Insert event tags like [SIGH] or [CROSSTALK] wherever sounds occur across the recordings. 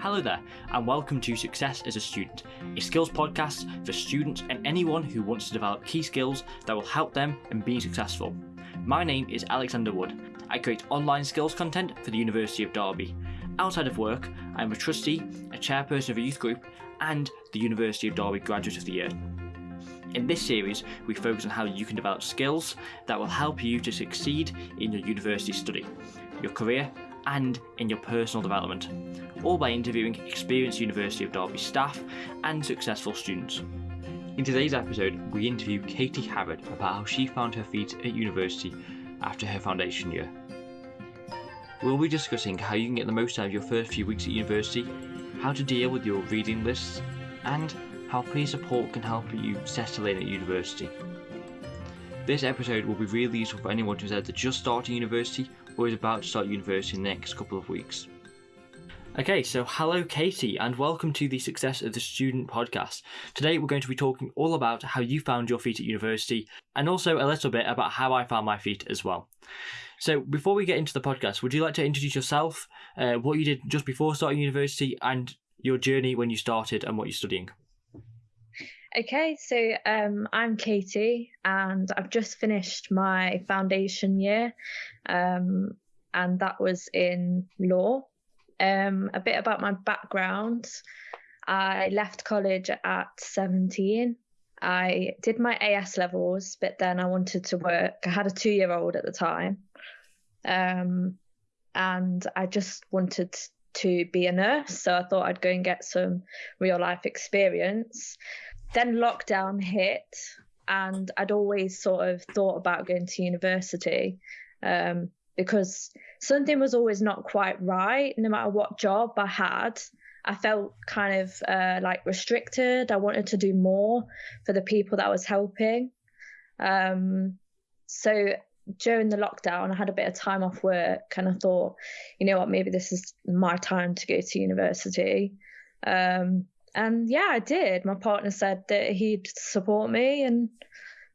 Hello there, and welcome to Success as a Student, a skills podcast for students and anyone who wants to develop key skills that will help them in being successful. My name is Alexander Wood. I create online skills content for the University of Derby. Outside of work, I am a trustee, a chairperson of a youth group, and the University of Derby Graduate of the Year. In this series, we focus on how you can develop skills that will help you to succeed in your university study, your career, and in your personal development, all by interviewing experienced University of Derby staff and successful students. In today's episode, we interview Katie Harrod about how she found her feet at university after her foundation year. We'll be discussing how you can get the most out of your first few weeks at university, how to deal with your reading lists, and how peer support can help you settle in at university. This episode will be really useful for anyone who's either just starting university is about to start university in the next couple of weeks. Okay, so hello, Katie, and welcome to the Success of the Student podcast. Today, we're going to be talking all about how you found your feet at university and also a little bit about how I found my feet as well. So, before we get into the podcast, would you like to introduce yourself, uh, what you did just before starting university, and your journey when you started and what you're studying? Okay, so um, I'm Katie, and I've just finished my foundation year, um, and that was in law. Um, a bit about my background I left college at 17. I did my AS levels, but then I wanted to work. I had a two year old at the time, um, and I just wanted to be a nurse. So I thought I'd go and get some real life experience then lockdown hit, and I'd always sort of thought about going to university um, because something was always not quite right. No matter what job I had, I felt kind of uh, like restricted. I wanted to do more for the people that I was helping. Um, so during the lockdown, I had a bit of time off work and I thought, you know what, maybe this is my time to go to university. Um, and yeah, I did. My partner said that he'd support me, and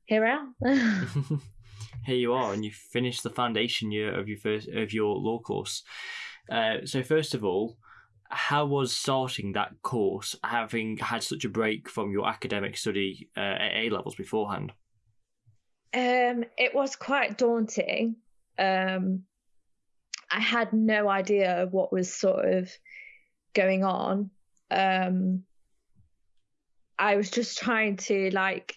here I am. [LAUGHS] [LAUGHS] here you are, and you finished the foundation year of your first of your law course. Uh, so first of all, how was starting that course, having had such a break from your academic study uh, at A levels beforehand? Um, it was quite daunting. Um, I had no idea what was sort of going on um, I was just trying to like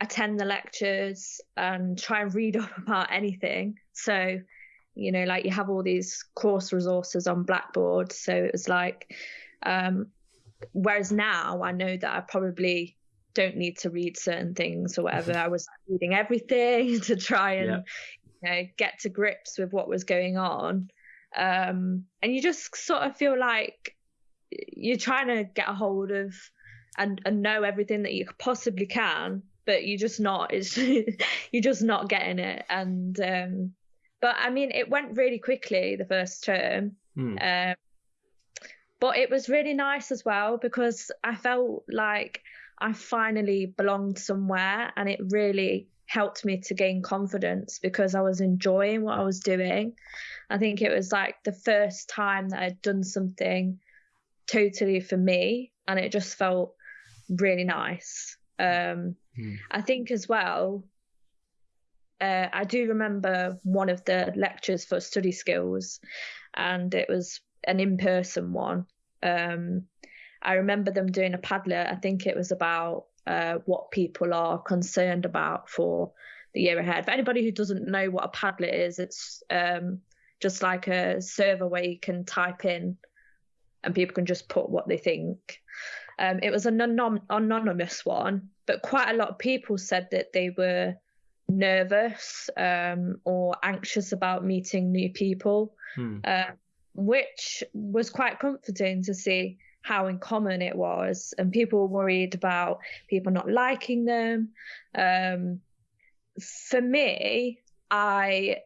attend the lectures and try and read [LAUGHS] up about anything. So, you know, like you have all these course resources on Blackboard. So it was like, um, whereas now I know that I probably don't need to read certain things or whatever. [LAUGHS] I was reading everything [LAUGHS] to try and, yeah. you know, get to grips with what was going on. Um, and you just sort of feel like you're trying to get a hold of and, and know everything that you possibly can, but you're just not. It's [LAUGHS] you're just not getting it. And um, but I mean, it went really quickly the first term. Hmm. Um, but it was really nice as well because I felt like I finally belonged somewhere, and it really helped me to gain confidence because I was enjoying what I was doing. I think it was like the first time that I'd done something totally for me and it just felt really nice. Um, mm. i think as well uh, i do remember one of the lectures for study skills and it was an in-person one. Um, i remember them doing a padlet. I think it was about uh, what people are concerned about for the year ahead. For anybody who doesn't know what a padlet is it's um, just like a server where you can type in and people can just put what they think. Um, it was an anon- anonymous one, but quite a lot of people said that they were nervous um, or anxious about meeting new people, hmm. uh, which was quite comforting to see how in common it was. And people were worried about people not liking them. Um, for me, I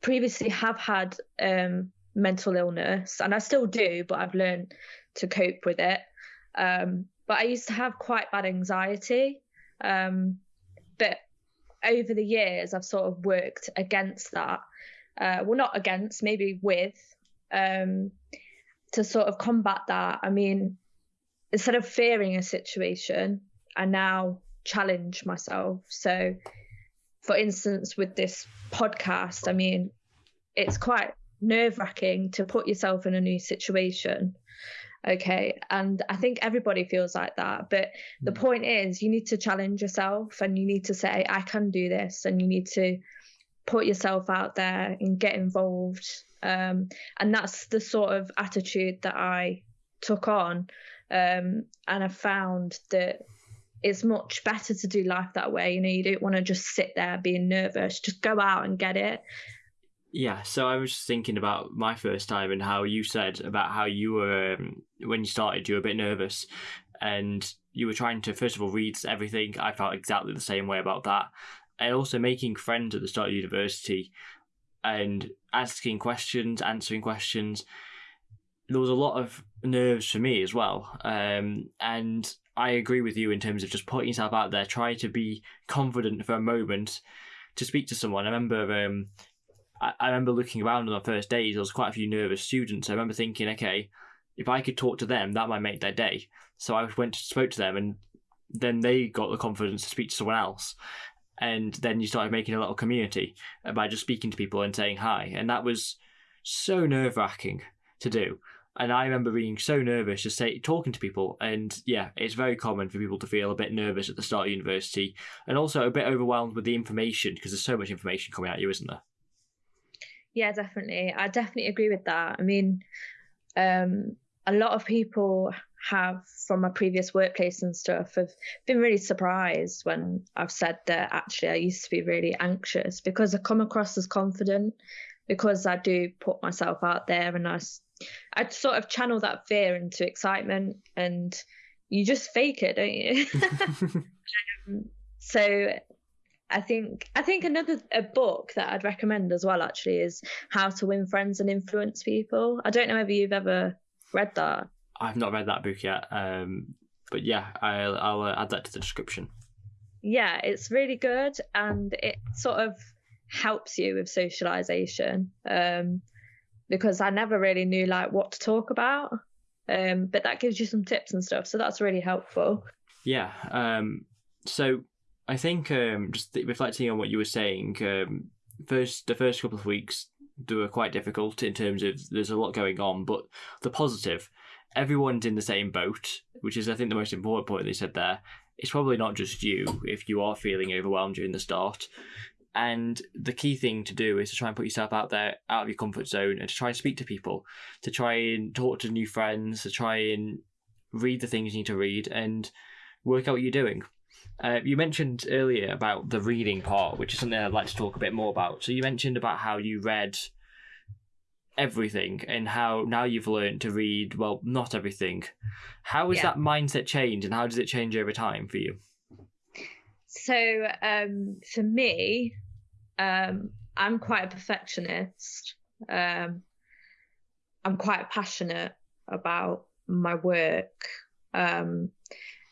previously have had um, mental illness, and I still do, but I've learned to cope with it. Um, but I used to have quite bad anxiety. Um, but over the years, I've sort of worked against that. Uh, well, not against, maybe with. Um, to sort of combat that, I mean, instead of fearing a situation, I now challenge myself. So, for instance, with this podcast, I mean, it's quite nerve wracking to put yourself in a new situation. Okay. And I think everybody feels like that. But the mm. point is, you need to challenge yourself and you need to say, I can do this. And you need to put yourself out there and get involved. Um, and that's the sort of attitude that I took on. Um, and I found that it's much better to do life that way. You know, you don't want to just sit there being nervous, just go out and get it. Yeah, so I was thinking about my first time and how you said about how you were um, when you started, you were a bit nervous, and you were trying to first of all read everything. I felt exactly the same way about that, and also making friends at the start of university, and asking questions, answering questions. There was a lot of nerves for me as well, um, and I agree with you in terms of just putting yourself out there, try to be confident for a moment to speak to someone. I remember um, I, remember looking around on the first days, there was quite a few nervous students. I remember thinking, okay, if I could talk to them, that might make their day. So I went to spoke to them, and then they got the confidence to speak to someone else. And then you started making a little community by just speaking to people and saying hi. And that was so nerve wracking to do. And I remember being so nervous just say, talking to people. And yeah, it's very common for people to feel a bit nervous at the start of university and also a bit overwhelmed with the information because there's so much information coming at you, isn't there? Yeah, definitely. I definitely agree with that. I mean, um, a lot of people have from my previous workplace and stuff have been really surprised when I've said that actually I used to be really anxious because I come across as confident because I do put myself out there and I, I sort of channel that fear into excitement and you just fake it, don't you? [LAUGHS] [LAUGHS] um, so I think I think another a book that I'd recommend as well actually is How to Win Friends and Influence People. I don't know if you've ever read that. I've not read that book yet, um, but yeah, I'll, I'll uh, add that to the description. Yeah, it's really good, and it sort of helps you with socialization um, because I never really knew like what to talk about, um, but that gives you some tips and stuff, so that's really helpful. Yeah. Um, so I think um, just reflecting on what you were saying, um, first the first couple of weeks they were quite difficult in terms of there's a lot going on, but the positive, everyone's in the same boat, which is I think the most important point they said there. It's probably not just you if you are feeling overwhelmed during the start. And the key thing to do is to try and put yourself out there, out of your comfort zone, and to try and speak to people, to try and talk to new friends, to try and read the things you need to read, and work out what you're doing. Uh, you mentioned earlier about the reading part, which is something I'd like to talk a bit more about. So you mentioned about how you read everything and how now you've learned to read well not everything how has yeah. that mindset changed and how does it change over time for you so um, for me um, i'm quite a perfectionist um, i'm quite passionate about my work um,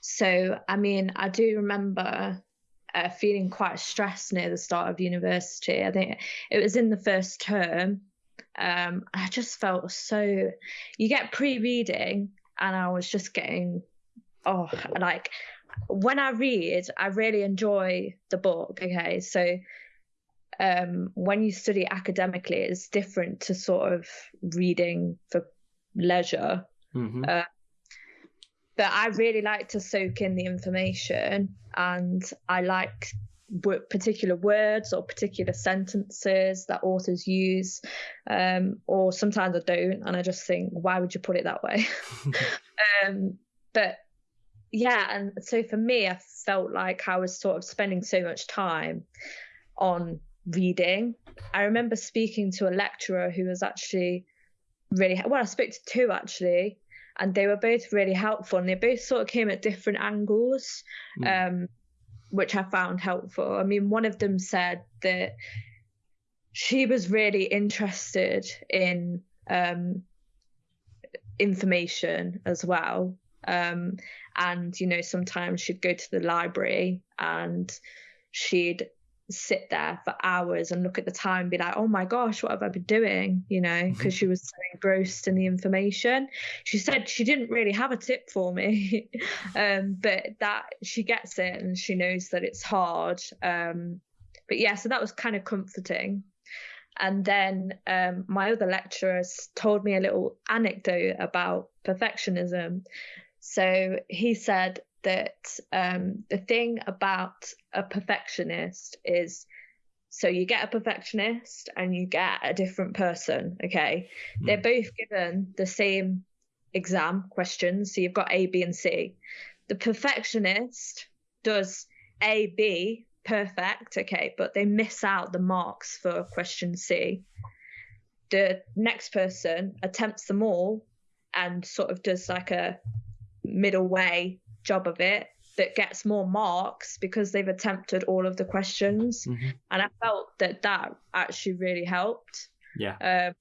so, I mean, I do remember uh, feeling quite stressed near the start of university. I think it was in the first term. Um, I just felt so. You get pre-reading, and I was just getting, oh, like when I read, I really enjoy the book. Okay, so um, when you study academically, it's different to sort of reading for leisure. Mm-hmm. Uh, but I really like to soak in the information and I like particular words or particular sentences that authors use um, or sometimes I don't and I just think why would you put it that way? [LAUGHS] Um, but yeah and so for me I felt like I was sort of spending so much time on reading. I remember speaking to a lecturer who was actually really well I spoke to two actually and they were both really helpful and they both sort of came at different angles mm. um, which i found helpful i mean one of them said that she was really interested in um, information as well um, and you know sometimes she'd go to the library and she'd sit there for hours and look at the time and be like, oh my gosh, what have I been doing? You know, because mm-hmm. she was so engrossed in the information. She said she didn't really have a tip for me, [LAUGHS] um, but that she gets it and she knows that it's hard. Um, but yeah, so that was kind of comforting. And then um, my other lecturers told me a little anecdote about perfectionism. So he said that um, the thing about a perfectionist is so you get a perfectionist and you get a different person, okay? Mm. They're both given the same exam questions. So you've got A, B, and C. The perfectionist does A, B perfect, okay, but they miss out the marks for question C. The next person attempts them all and sort of does like a middle way job of it that gets more marks because they've attempted all of the questions. Mm-hmm. And I felt that that actually really helped. Yeah. Um,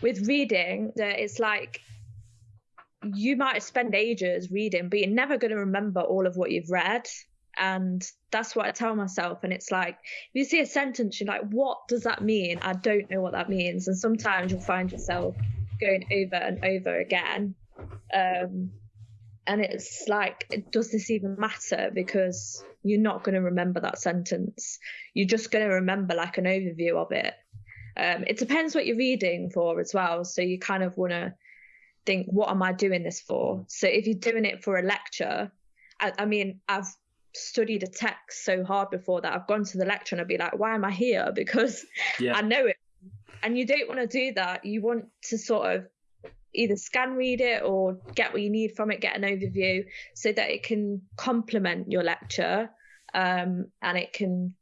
with reading, that it's like you might spend ages reading, but you're never going to remember all of what you've read. And that's what I tell myself. And it's like, if you see a sentence, you're like, what does that mean? I don't know what that means. And sometimes you'll find yourself going over and over again. Um, and it's like does this even matter? Because you're not going to remember that sentence. You're just going to remember like an overview of it. Um, it depends what you're reading for as well. So you kind of want to think what am i doing this for? So if you're doing it for a lecture I, I mean i've studied a text so hard before that i've gone to the lecture and i'd be like why am i here? [LAUGHS] Because yeah. i know it. And you don't want to do that. You want to sort of either scan read it or get what you need from it, get an overview so that it can complement your lecture um, and it can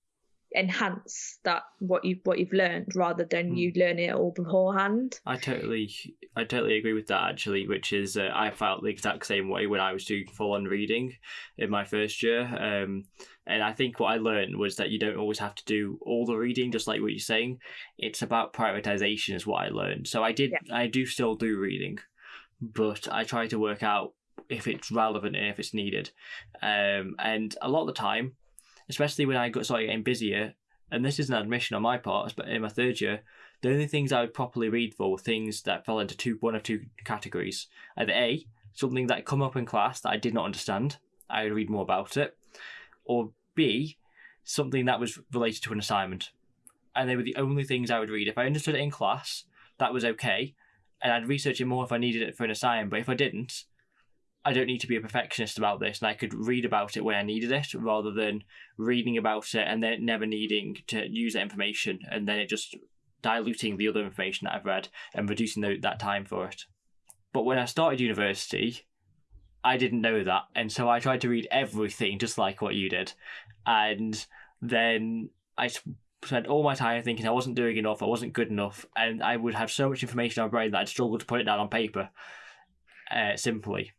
enhance that what you what you've learned rather than mm. you learn it all beforehand. I totally I totally agree with that actually, which is uh, I felt the exact same way when I was doing full on reading in my first year. Um, and I think what I learned was that you don't always have to do all the reading, just like what you're saying. It's about prioritization, is what I learned. So I did, yeah. I do still do reading, but I try to work out if it's relevant and if it's needed. Um, and a lot of the time, especially when I got started getting busier, and this is an admission on my part, but in my third year, the only things I would properly read for were things that fell into two, one of two categories. Either A, something that come up in class that I did not understand, I would read more about it, or B, something that was related to an assignment. And they were the only things I would read. If I understood it in class, that was okay. And I'd research it more if I needed it for an assignment. But if I didn't, I don't need to be a perfectionist about this. And I could read about it when I needed it rather than reading about it and then never needing to use that information and then it just diluting the other information that I've read and reducing the, that time for it. But when I started university, I didn't know that, and so I tried to read everything just like what you did, and then I spent all my time thinking I wasn't doing enough, I wasn't good enough, and I would have so much information on my brain that I'd struggle to put it down on paper. Uh, simply.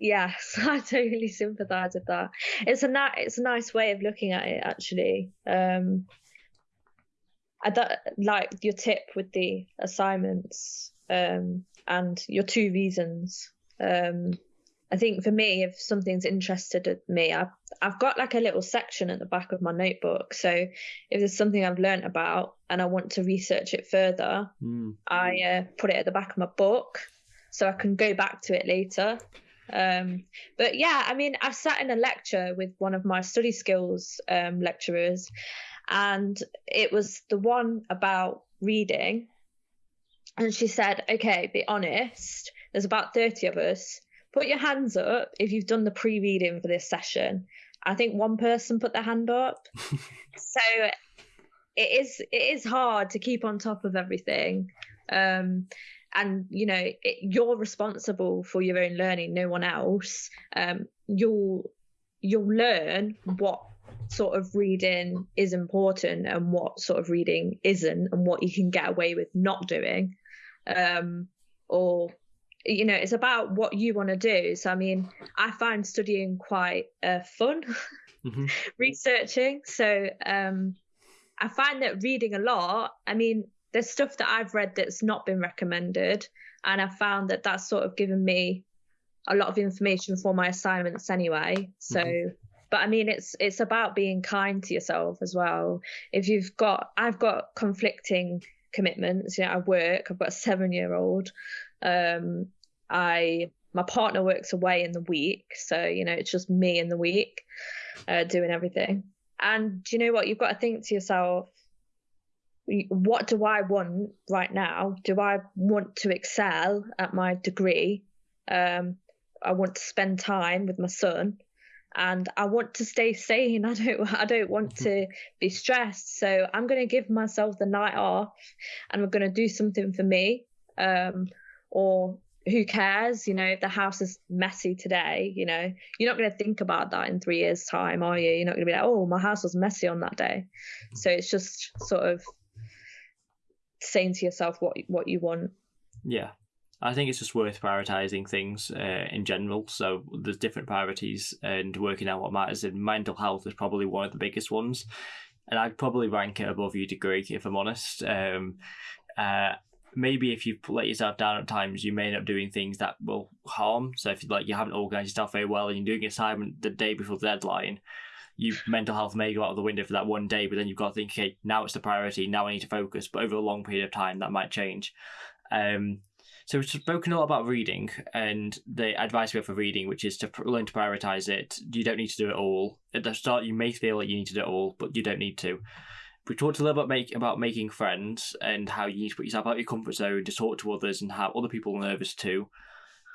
Yes, [LAUGHS] I totally sympathise with that. It's a na- it's a nice way of looking at it, actually. Um, I like your tip with the assignments um, and your two reasons. Um, I think for me, if something's interested me, I've, I've got like a little section at the back of my notebook. So if there's something I've learned about and I want to research it further, mm. I uh, put it at the back of my book so I can go back to it later. Um, but yeah, I mean, I've sat in a lecture with one of my study skills um, lecturers, and it was the one about reading. And she said, okay, be honest, there's about 30 of us put your hands up if you've done the pre-reading for this session. I think one person put their hand up. [LAUGHS] so it is it is hard to keep on top of everything. Um, and you know it, you're responsible for your own learning, no one else. Um, you'll you'll learn what sort of reading is important and what sort of reading isn't, and what you can get away with not doing. Um, or you know it's about what you want to do so i mean i find studying quite uh, fun [LAUGHS] mm-hmm. researching so um i find that reading a lot i mean there's stuff that i've read that's not been recommended and i found that that's sort of given me a lot of information for my assignments anyway so mm-hmm. but I mean, it's it's about being kind to yourself as well. If you've got, I've got conflicting commitments. You know, I work. I've got a seven year old. Um, I my partner works away in the week, so you know it's just me in the week uh, doing everything. And do you know what? You've got to think to yourself, what do I want right now? Do I want to excel at my degree? Um, I want to spend time with my son, and I want to stay sane. [LAUGHS] I don't I don't want to be stressed. So I'm going to give myself the night off, and I'm going to do something for me. Um, or who cares? You know, if the house is messy today, you know, you're not going to think about that in three years' time, are you? You're not going to be like, oh, my house was messy on that day. So it's just sort of saying to yourself what what you want. Yeah. I think it's just worth prioritizing things uh, in general. So there's different priorities, and working out what matters. And mental health is probably one of the biggest ones, and I'd probably rank it above your degree if I'm honest. Um, uh, maybe if you let yourself down at times, you may end up doing things that will harm. So if you like you haven't organized yourself very well and you're doing an assignment the day before the deadline, you mental health may go out of the window for that one day, but then you've got to think, okay, now it's the priority. Now I need to focus. But over a long period of time, that might change. Um, so we've spoken a lot about reading and the advice we have for reading, which is to learn to prioritize it. You don't need to do it all. At the start, you may feel like you need to do it all, but you don't need to. We talked a little bit make, about making friends and how you need to put yourself out of your comfort zone to talk to others and how other people nervous too.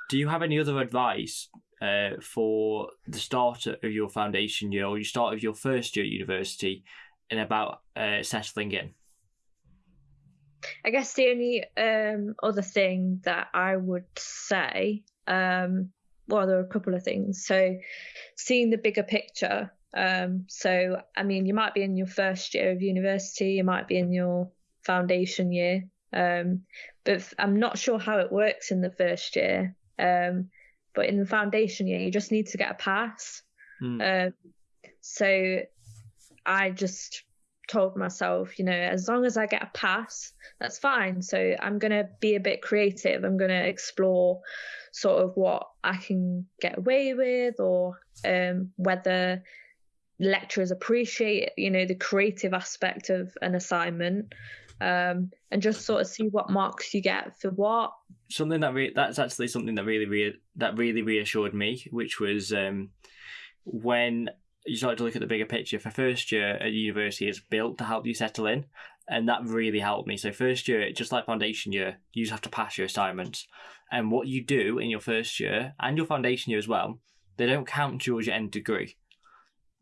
Do you have any other advice uh, for the start of your foundation year or you start of your first year at university and about uh, settling in? I guess the only um, other thing that I would say, um, well, there are a couple of things. So, seeing the bigger picture um, so, I mean, you might be in your first year of university, you might be in your foundation year, um, but I'm not sure how it works in the first year. Um, but in the foundation year, you just need to get a pass. Mm. so, I just told myself, you know, as long as I get a pass, that's fine. So I'm going to be a bit creative. I'm going to explore sort of what I can get away with or um, whether lecturers appreciate you know the creative aspect of an assignment um, and just sort of see what marks you get for what something that re- that's actually something that really re- that really reassured me which was um, when you started to look at the bigger picture for first year at university is built to help you settle in and that really helped me so first year just like foundation year you just have to pass your assignments and what you do in your first year and your foundation year as well they don't count towards your end degree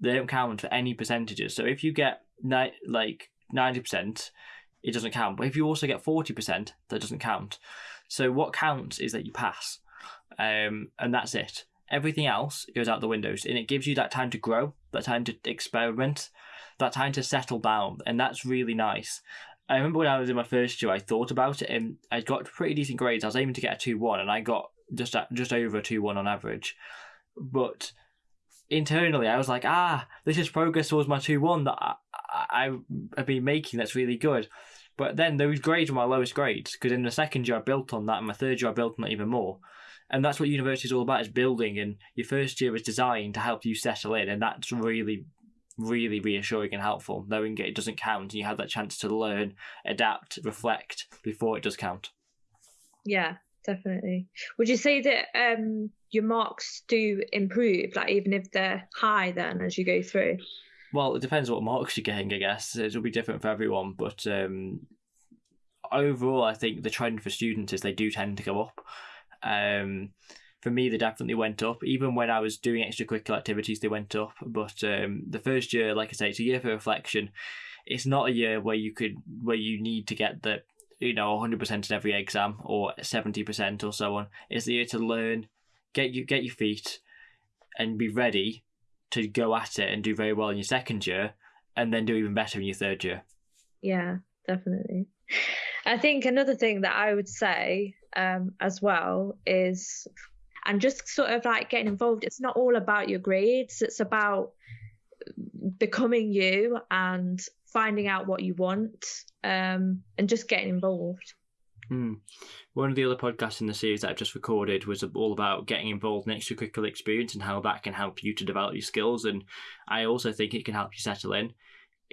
they don't count for any percentages. So if you get ni- like 90%, it doesn't count. But if you also get 40%, that doesn't count. So what counts is that you pass. Um, and that's it. Everything else goes out the windows. And it gives you that time to grow, that time to experiment, that time to settle down. And that's really nice. I remember when I was in my first year, I thought about it and I got pretty decent grades. I was aiming to get a 2 1 and I got just at, just over a 2 1 on average. But internally, I was like, ah, this is progress towards my 2 1 that I, I, have been making that's really good. But then those grades were my lowest grades because in the second year I built on that, and my third year I built on that even more. And that's what university is all about: is building. And your first year is designed to help you settle in, and that's really, really reassuring and helpful. Knowing it doesn't count, and you have that chance to learn, adapt, reflect before it does count. Yeah, definitely. Would you say that um, your marks do improve, like even if they're high, then as you go through? Well, it depends what marks you're getting, I guess. It'll be different for everyone, but um, overall, I think the trend for students is they do tend to go up. Um, for me, they definitely went up. Even when I was doing extracurricular activities, they went up. But um, the first year, like I say, it's a year for reflection. It's not a year where you could where you need to get the you know 100% in every exam or 70% or so on. It's the year to learn, get you get your feet, and be ready to go at it and do very well in your second year, and then do even better in your third year. Yeah, definitely. I think another thing that I would say um, as well is, and just sort of like getting involved. It's not all about your grades. It's about becoming you and finding out what you want um, and just getting involved. Mm. One of the other podcasts in the series that I've just recorded was all about getting involved in extracurricular experience and how that can help you to develop your skills. And I also think it can help you settle in.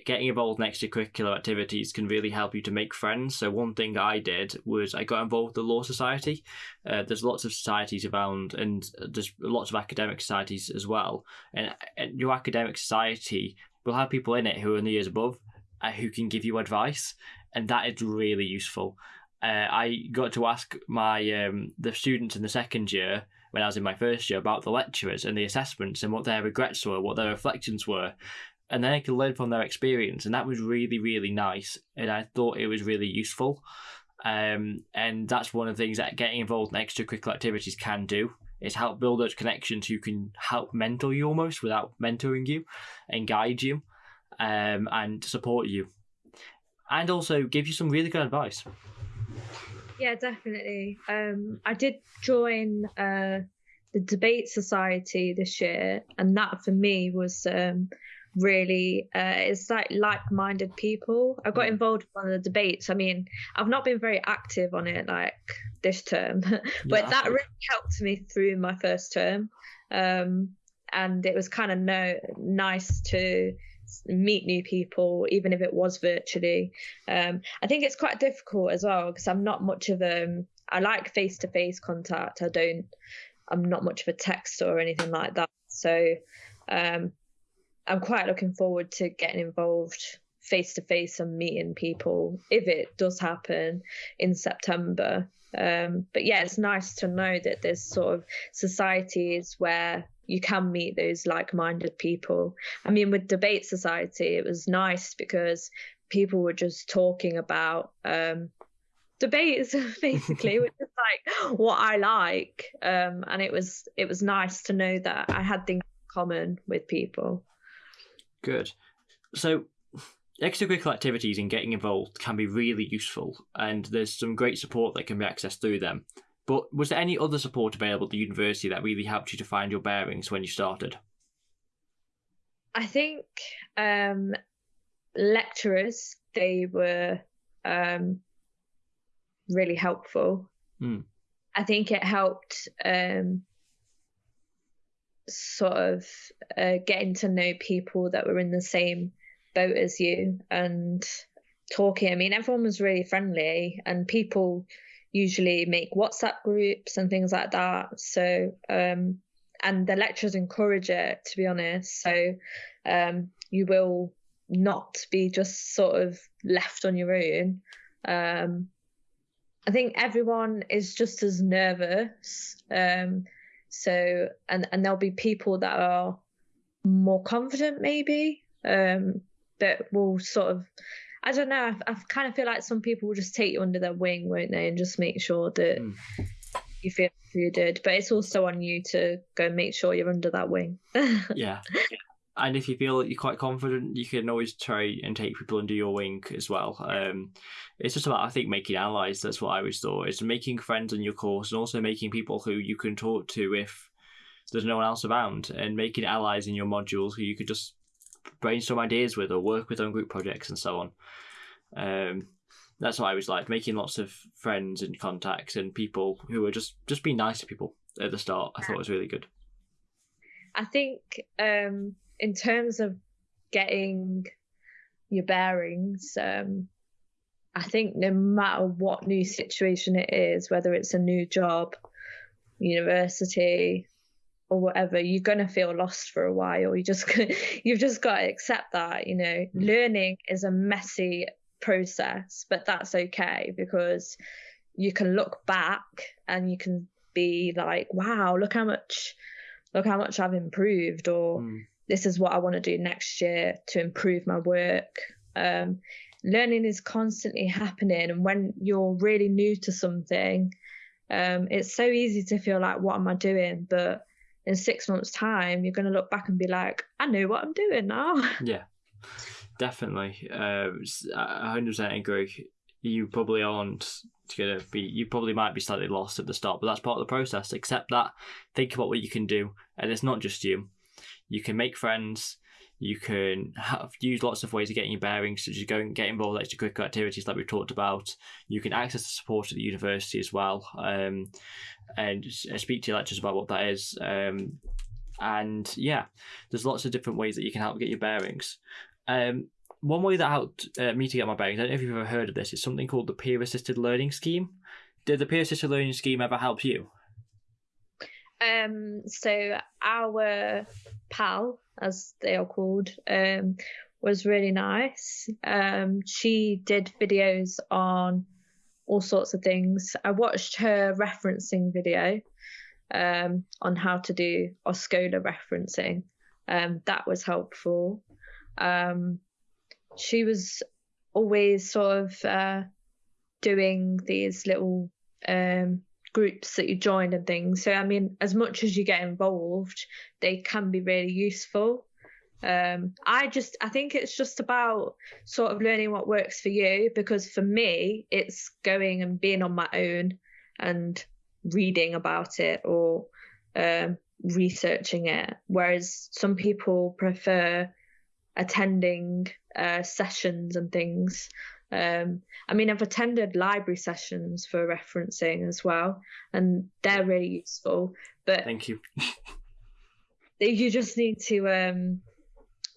Getting involved in extracurricular activities can really help you to make friends. So, one thing I did was I got involved with the Law Society. Uh, there's lots of societies around, and there's lots of academic societies as well. And, and your academic society will have people in it who are in the years above uh, who can give you advice. And that is really useful uh, I got to ask my um, the students in the second year when I was in my first year about the lecturers and the assessments and what their regrets were, what their reflections were, and then I could learn from their experience, and that was really really nice, and I thought it was really useful. Um, and that's one of the things that getting involved in extracurricular activities can do is help build those connections who can help mentor you almost without mentoring you and guide you um, and support you. And also give you some really good advice yeah, definitely. Um, I did join uh, the debate society this year, and that for me was um, really uh, it's like like-minded people. I got mm. involved in one of the debates. I mean, I've not been very active on it like this term, [LAUGHS] but yeah. that really helped me through my first term. Um, and it was kind of no nice to meet new people, even if it was virtually. Um, I think it's quite difficult as well because I'm not much of a. Um, like face to face contact. I don't. I'm not much of a texter or anything like that. So um, I'm quite looking forward to getting involved face to face and meeting people if it does happen in September. Um, but yeah, it's nice to know that there's sort of societies where you can meet those like-minded people. I mean, with Debate Society, it was nice because people were just talking about um, debates, [LAUGHS] basically, which is like what I like, um, and it was it was nice to know that I had things in common with people. Good. So extracurricular activities and getting involved can be really useful, and there's some great support that can be accessed through them. But was there any other support available at the university that really helped you to find your bearings when you started? I think um, lecturers they were um, really helpful. Mm. I think it helped um, sort of uh, getting to know people that were in the same boat as you and talking. I mean, everyone was really friendly, and people usually make WhatsApp groups and things like that. So, um, and the lecturers encourage it, to be honest. So, um, you will not be just sort of left on your own. Um, I think everyone is just as nervous. Um, so, and and there'll be people that are more confident, maybe, um, that will sort of I don't know. I, I kind of feel like some people will just take you under their wing, won't they, and just make sure that mm. you feel you did. But it's also on you to go and make sure you're under that wing. [LAUGHS] yeah. And if you feel that you're quite confident, you can always try and take people under your wing as well. Um, it's just about, I think, making allies. That's what I always thought. Is making friends on your course and also making people who you can talk to if there's no one else around, and making allies in your modules who you could just brainstorm ideas with or work with on group projects and so on. Um, that's what I was like, making lots of friends and contacts and people who were just just being nice to people at the start. I thought was really good. I think um, in terms of getting your bearings, um, I think no matter what new situation it is, whether it's a new job, university, or whatever, you're gonna feel lost for a while. You just [LAUGHS] you've just got to accept that. You know, mm. learning is a messy process, but that's okay because you can look back and you can be like, wow, look how much, look how much I've improved, or mm. this is what I want to do next year to improve my work. Um, learning is constantly happening, and when you're really new to something, um, it's so easy to feel like, what am I doing? But in six months' time, you're going to look back and be like, I know what I'm doing now. [LAUGHS] Yeah, definitely. Uh, I 100% agree. You probably aren't going to be, you probably might be slightly lost at the start, but that's part of the process. Accept that, think about what you can do. And it's not just you. You can make friends, You can have, use lots of ways of getting your bearings, such as going get involved in extracurricular activities like we talked about. You can access the support at the university as well, um, and speak to your lecturers about what that is. Um, and yeah, there's lots of different ways that you can help get your bearings. Um, one way that helped uh, me to get my bearings, I don't know if you've ever heard of this, it's something called the peer assisted learning scheme. Did the peer assisted learning scheme ever help you? Um, so our pal, as they are called, um, was really nice. Um, she did videos on all sorts of things. I watched her referencing video um, on how to do OSCOLA referencing. Um, that was helpful. Um, she was always sort of uh, doing these little um, groups that you join and things. So, I mean, as much as you get involved, they can be really useful. Um, I just, I think it's just about sort of learning what works for you because for me, it's going and being on my own and reading about it or um, researching it. Whereas some people prefer attending uh, sessions and things. Um, I mean, I've attended library sessions for referencing as well, and they're really useful. But thank you. [LAUGHS] you just need to um,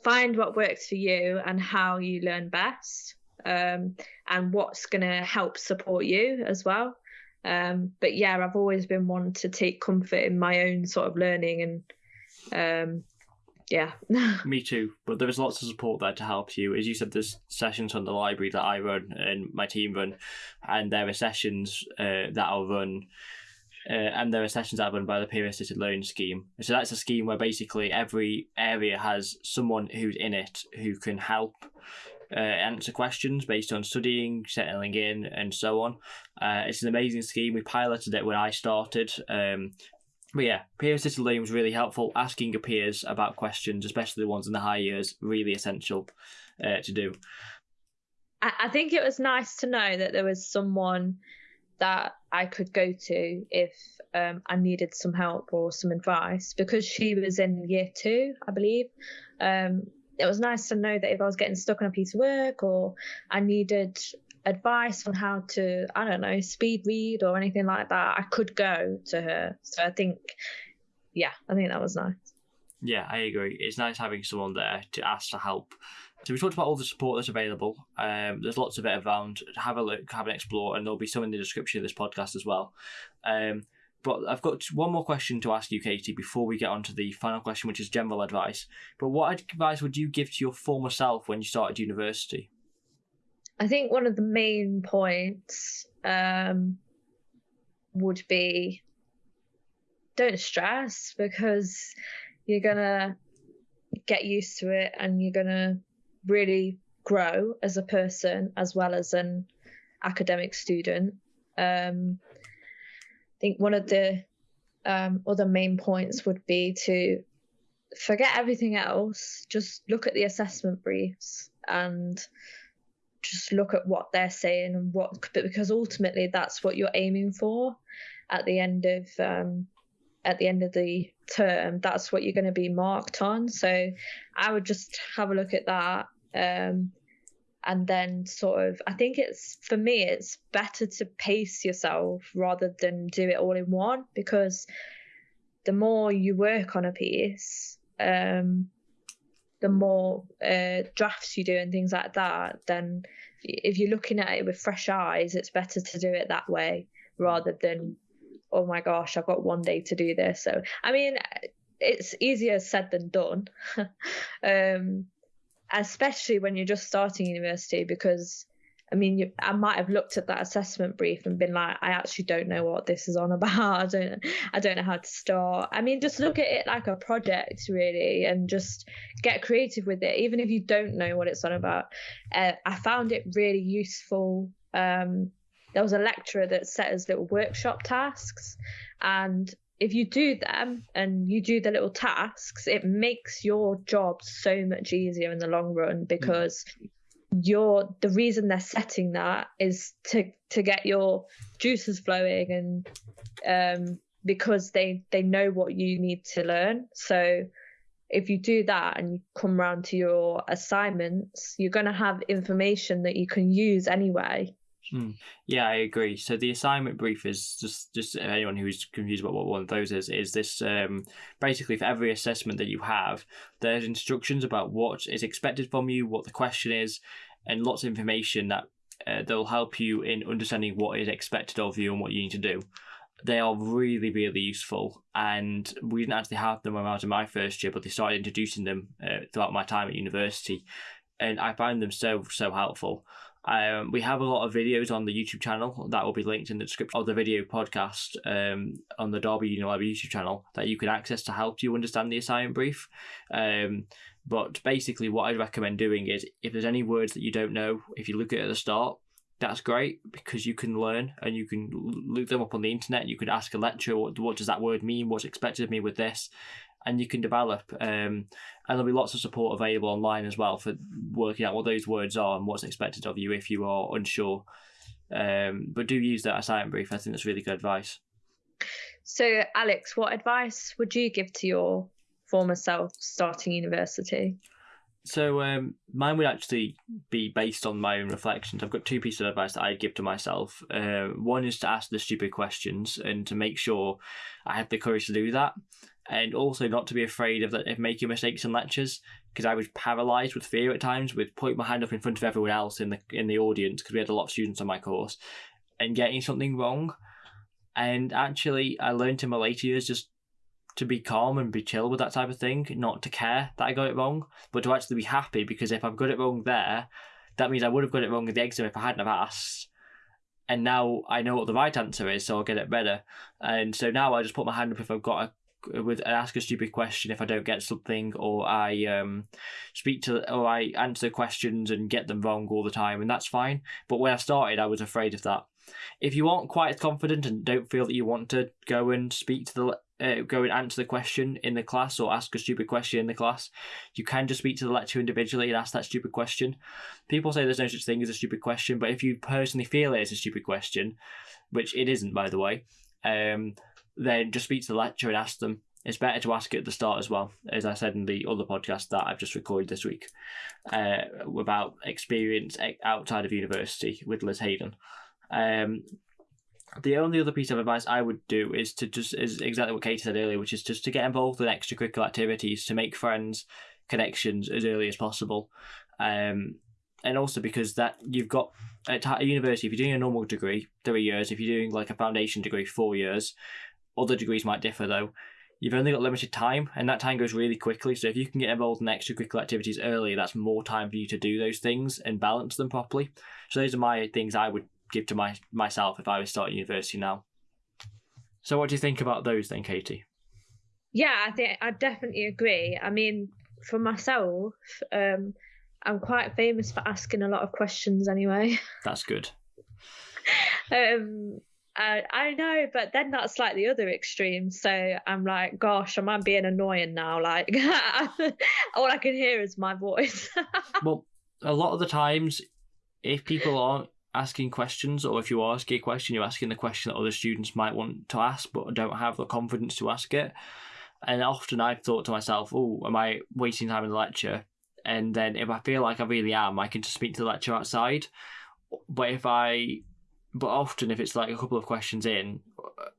find what works for you and how you learn best, um, and what's going to help support you as well. Um, but yeah, I've always been one to take comfort in my own sort of learning and um, yeah. [LAUGHS] Me too. But there is lots of support there to help you. As you said, there's sessions on the library that I run and my team run, and there are sessions uh, that I'll run. Uh, and there are sessions that are run by the peer assisted learning scheme. So that's a scheme where basically every area has someone who's in it who can help uh, answer questions based on studying, settling in, and so on. Uh, it's an amazing scheme. We piloted it when I started. Um, but yeah, peer assisted learning was really helpful. Asking your peers about questions, especially the ones in the high years, really essential uh, to do. I think it was nice to know that there was someone that I could go to if um, I needed some help or some advice because she was in year two, I believe. Um, it was nice to know that if I was getting stuck on a piece of work or I needed advice on how to, I don't know, speed read or anything like that, I could go to her. So I think, yeah, I think that was nice. Yeah, I agree. It's nice having someone there to ask for help. So we talked about all the support that's available. Um, there's lots of it around. Have a look, have an explore, and there'll be some in the description of this podcast as well. Um, but I've got one more question to ask you, Katie, before we get on to the final question, which is general advice. But what advice would you give to your former self when you started university? I think one of the main points um, would be don't stress because you're gonna get used to it and you're gonna really grow as a person as well as an academic student. Um, I think one of the um, other main points would be to forget everything else, just look at the assessment briefs and just look at what they're saying and what because ultimately that's what you're aiming for at the end of um, at the end of the term that's what you're going to be marked on. So i would just have a look at that um, and then sort of i think it's for me it's better to pace yourself rather than do it all in one because the more you work on a piece um, the more uh, drafts you do and things like that, then if you're looking at it with fresh eyes, it's better to do it that way rather than, oh my gosh, I've got one day to do this. So, I mean, it's easier said than done, [LAUGHS] um, especially when you're just starting university because I mean, you, I might have looked at that assessment brief and been like, I actually don't know what this is on [LAUGHS] about. I don't, I don't know how to start. I mean, just look at it like a project, really, and just get creative with it, even if you don't know what it's on about. Uh, I found it really useful. Um, there was a lecturer that set us little workshop tasks, and if you do them and you do the little tasks, it makes your job so much easier in the long run because mm your the reason they're setting that is to to get your juices flowing and um because they they know what you need to learn so if you do that and you come round to your assignments, you're going to have information that you can use anyway. Mm. Yeah, I agree. So the assignment brief is just just anyone who's confused about what one of those is is this um, basically for every assessment that you have, there's instructions about what is expected from you, what the question is, and lots of information that uh, that will help you in understanding what is expected of you and what you need to do. They are really, really useful, and we didn't actually have them when I was in my first year, but they started introducing them uh, throughout my time at university, and I found them so so helpful. Um, we have a lot of videos on the YouTube channel that will be linked in the description of the video podcast um, on the Derby Unilever YouTube channel that you can access to help you understand the assignment brief. Um, but basically, what I'd recommend doing is if there's any words that you don't know, if you look at it at the start, that's great because you can learn and you can look them up on the internet. You could ask a lecturer, what, what does that word mean? What's expected of me with this? And you can develop. Um, and there'll be lots of support available online as well for working out what those words are and what's expected of you if you are unsure. Um, but do use that assignment brief. I think that's really good advice. So, Alex, what advice would you give to your former self starting university? So um, mine would actually be based on my own reflections. I've got two pieces of advice that I'd give to myself. Uh, one is to ask the stupid questions and to make sure I have the courage to do that and also not to be afraid of, of making mistakes in lectures because I was paralyzed with fear at times with putting my hand up in front of everyone else in the in the audience because we had a lot of students on my course and getting something wrong. And actually, I learned in my later years just to be calm and be chill with that type of thing, not to care that I got it wrong, but to actually be happy because if I've got it wrong there, that means I would have got it wrong in the exam if I hadn't have asked. And now I know what the right answer is, so I'll get it better. And so now I just put my hand up if I've got a with ask a stupid question if I don't get something, or I um, speak to or I answer questions and get them wrong all the time, and that's fine. But when I started, I was afraid of that. If you aren't quite as confident and don't feel that you want to go and speak to the uh, go and answer the question in the class or ask a stupid question in the class, you can just speak to the lecturer individually and ask that stupid question. People say there's no such thing as a stupid question, but if you personally feel it is a stupid question, which it isn't, by the way, um, then just speak to the lecturer and ask them. It's better to ask at the start as well, as I said in the other podcast that I've just recorded this week uh, about experience outside of university with Liz Hayden. Um, the only other piece of advice I would do is to just is exactly what Katie said earlier, which is just to get involved in extracurricular activities to make friends, connections as early as possible. Um, and also because that you've got at university, if you're doing a normal degree, three years. If you're doing like a foundation degree, four years. Other degrees might differ though. You've only got limited time, and that time goes really quickly. So if you can get involved in extracurricular activities early, that's more time for you to do those things and balance them properly. So those are my things I would give to my myself if I was starting university now. So what do you think about those then, Katie? Yeah, I think I definitely agree. I mean, for myself, um, I'm quite famous for asking a lot of questions anyway. That's good. [LAUGHS] um, I, I know, but then that's like the other extreme. So I'm like, gosh, am I being annoying now? Like, [LAUGHS] all I can hear is my voice. [LAUGHS] well, a lot of the times, if people aren't asking questions, or if you ask a question, you're asking the question that other students might want to ask, but don't have the confidence to ask it. And often I've thought to myself, oh, am I wasting time in the lecture? And then if I feel like I really am, I can just speak to the lecturer outside. But if I, but often if it's like a couple of questions in,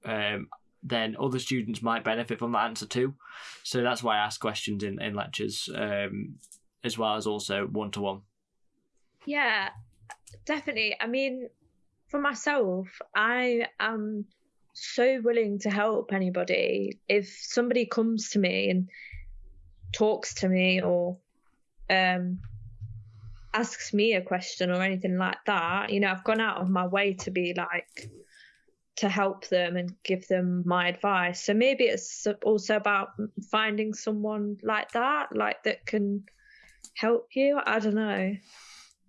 um, then other students might benefit from that answer too. So that's why I ask questions in, in lectures, um, as well as also one to one. Yeah, definitely. I mean, for myself, I am so willing to help anybody. If somebody comes to me and talks to me or um, asks me a question or anything like that, you know, I've gone out of my way to be like to help them and give them my advice. So maybe it's also about finding someone like that, like that can help you. I don't know.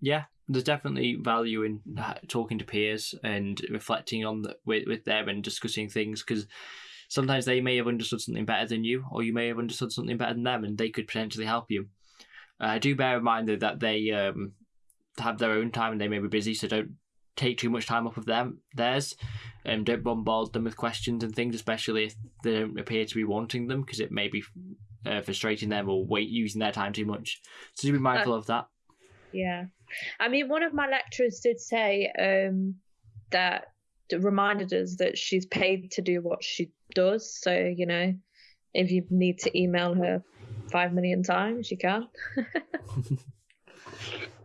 Yeah, there's definitely value in talking to peers and reflecting on the, with with them and discussing things because sometimes they may have understood something better than you, or you may have understood something better than them, and they could potentially help you. Uh, do bear in mind though that they um, have their own time and they may be busy, so don't take too much time off of them theirs, and don't bombard them with questions and things, especially if they don't appear to be wanting them, because it may be uh, frustrating them or wait using their time too much. So be mindful uh, of that. Yeah, I mean, one of my lecturers did say um, that reminded us that she's paid to do what she does. So you know, if you need to email her five million times, you can. [LAUGHS]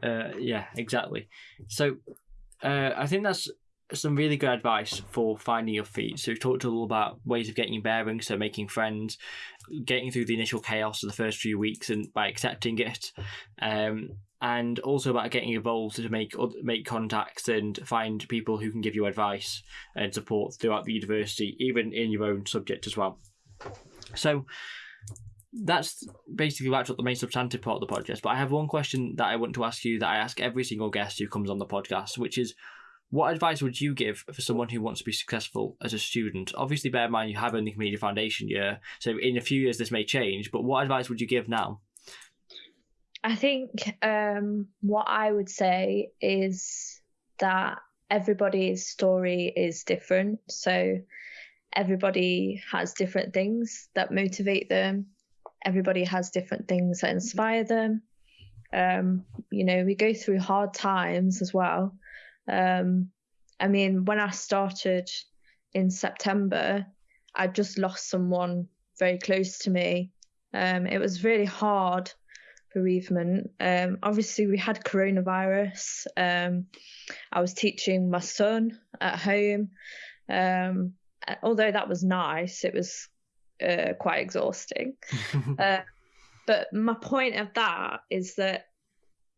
uh, yeah, exactly. So uh, I think that's some really good advice for finding your feet. So we've talked a little about ways of getting your bearings, so making friends, getting through the initial chaos of the first few weeks, and by accepting it, um, and also about getting involved to make make contacts and find people who can give you advice and support throughout the university, even in your own subject as well. So that's basically wraps up the main substantive part of the podcast. But I have one question that I want to ask you that I ask every single guest who comes on the podcast, which is what advice would you give for someone who wants to be successful as a student? Obviously, bear in mind you have only completed your foundation year, so in a few years this may change. But what advice would you give now? I think um, what I would say is that everybody's story is different. So everybody has different things that motivate them. Everybody has different things that inspire them. Um, you know, we go through hard times as well. Um, I mean, when I started in September, I just lost someone very close to me. Um, it was really hard bereavement. Um, obviously, we had coronavirus. Um, I was teaching my son at home. Um, although that was nice, it was uh, quite exhausting. [LAUGHS] uh, but my point of that is that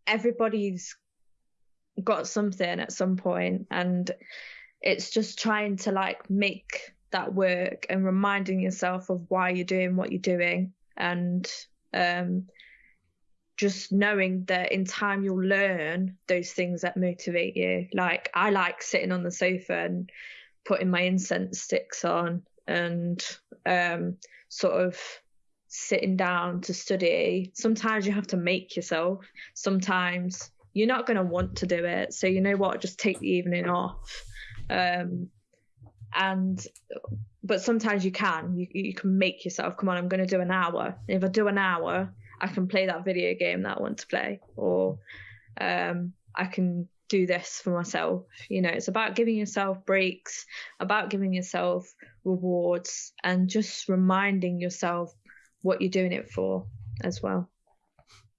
everybody's got something at some point and it's just trying to like make that work and reminding yourself of why you're doing what you're doing and um, just knowing that in time you'll learn those things that motivate you like i like sitting on the sofa and putting my incense sticks on and um, sort of sitting down to study sometimes you have to make yourself sometimes you're not going to want to do it. So you know what? Just take the evening off. Um, and but sometimes you can. You you can make yourself. Come on, I'm going to do an hour. If I do an hour, I can play that video game that I want to play, or um, I can do this for myself. You know, it's about giving yourself breaks, about giving yourself rewards, and just reminding yourself what you're doing it for as well.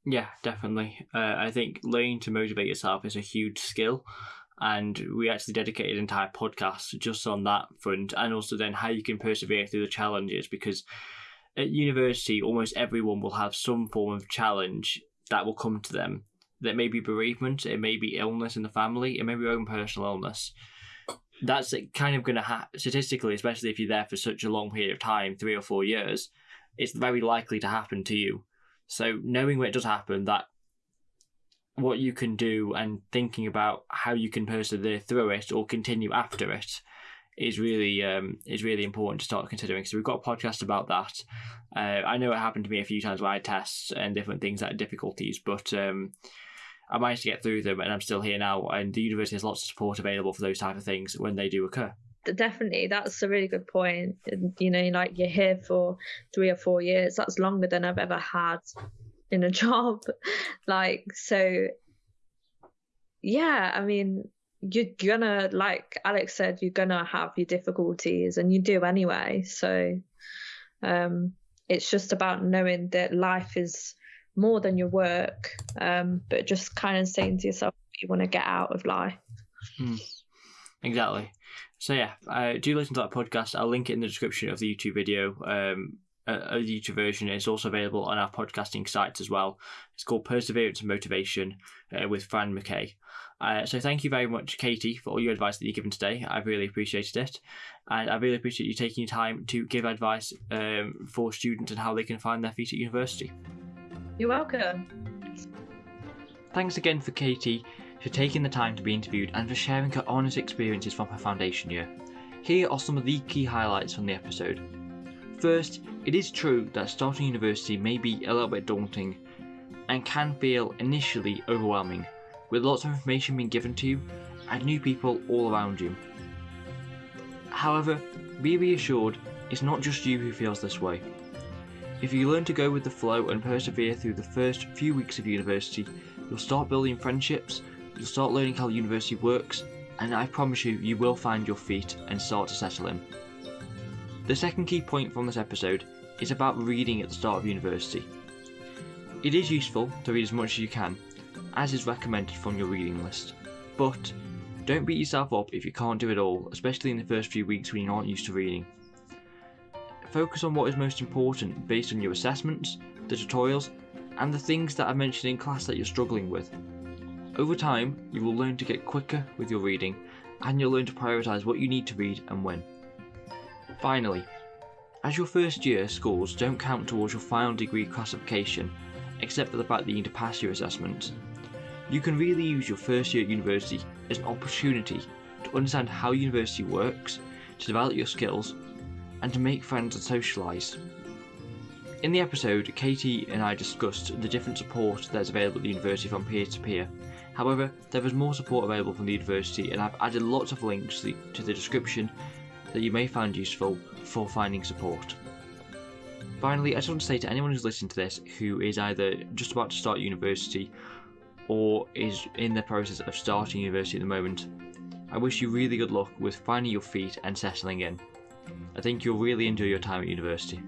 Yeah, definitely. Uh, I think learning to motivate yourself is a huge skill. And we actually dedicated an entire podcast just on that front, and also then how you can persevere through the challenges. Because at university, almost everyone will have some form of challenge that will come to them. That may be bereavement, it may be illness in the family, it may be your own personal illness. That's kind of going to happen statistically, especially if you're there for such a long period of time, three or four years. It's very likely to happen to you so knowing when it does happen, that what you can do and thinking about how you can persevere through it or continue after it is really um, is really important to start considering. So we've got a podcast about that. Uh, I know it happened to me a few times where I had tests and different things that difficulties, but um, I managed to get through them, and I'm still here now. And the university has lots of support available for those type of things when they do occur definitely that's a really good point. you know like you're here for three or four years that's longer than i've ever had in a [LAUGHS] job like so yeah i mean you're gonna like alex said you're gonna have your difficulties and you do anyway so um it's just about knowing that life is more than your work um but just kind of saying to yourself you want to get out of life mm, exactly so yeah, uh, do listen to that podcast. I'll link it in the description of the YouTube video. Um, a YouTube version is also available on our podcasting sites as well. It's called Perseverance and Motivation uh, with Fran McKay. Uh, so thank you very much, Katie, for all your advice that you've given today. I've really appreciated it, and I really appreciate you taking your time to give advice um, for students and how they can find their feet at university. You're welcome. Thanks again for Katie for taking the time to be interviewed and for sharing her honest experiences from her foundation year. Here are some of the key highlights from the episode. First, it is true that starting university may be a little bit daunting and can feel initially overwhelming, with lots of information being given to you and new people all around you. However, be reassured it's not just you who feels this way. If you learn to go with the flow and persevere through the first few weeks of university, you'll start building friendships, you'll start learning how university works, and I promise you, you will find your feet and start to settle in. The second key point from this episode is about reading at the start of university. It is useful to read as much as you can, as is recommended from your reading list, but don't beat yourself up if you can't do it all, especially in the first few weeks when you aren't used to reading. Focus on what is most important based on your assessments, the tutorials, and the things that I mentioned in class that you're struggling with. Over time, you will learn to get quicker with your reading, and you'll learn to prioritise what you need to read and when. Finally, as your first year scores don't count towards your final degree classification, except for the fact that you need to pass your assessments, you can really use your first year at university as an opportunity to understand how university works, to develop your skills, and to make friends and socialise. In the episode, Katie and I discussed the different support that is available at the university from peer to peer However, there is more support available from the university, and I've added lots of links to the, to the description that you may find useful for finding support. Finally, I just want to say to anyone who's listening to this who is either just about to start university or is in the process of starting university at the moment, I wish you really good luck with finding your feet and settling in. I think you'll really enjoy your time at university.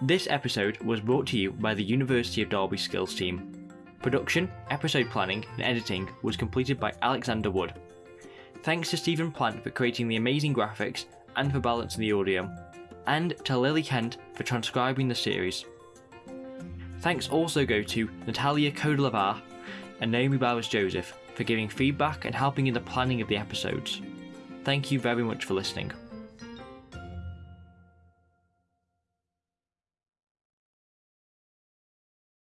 This episode was brought to you by the University of Derby Skills team. Production, episode planning, and editing was completed by Alexander Wood. Thanks to Stephen Plant for creating the amazing graphics and for balancing the audio, and to Lily Kent for transcribing the series. Thanks also go to Natalia Kodelavar and Naomi Bowers Joseph for giving feedback and helping in the planning of the episodes. Thank you very much for listening.